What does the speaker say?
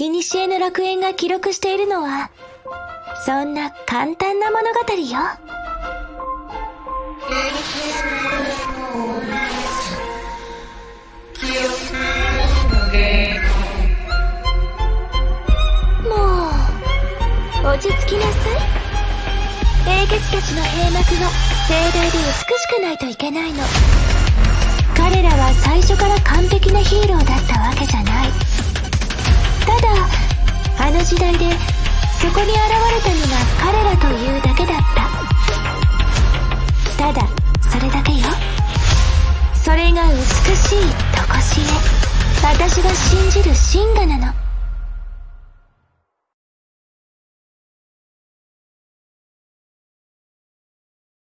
古の楽園が記録しているのは、そんな簡単な物語よ。もう、落ち着きなさい。英傑たちの閉幕は盛大で美しくないといけないの。彼らは最初から完璧なヒーローだった時代でそこに現れたのが彼らというだけだった。ただ、それだけよ。それが美しいとこしえ。私が信じる真。